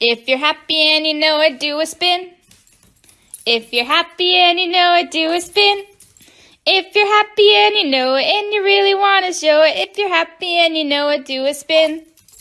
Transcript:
If you're happy and you know it, do a spin. If you're happy and you know it, do a spin. If you're happy and you know it and you really want to show it, if you're happy and you know it, do a spin.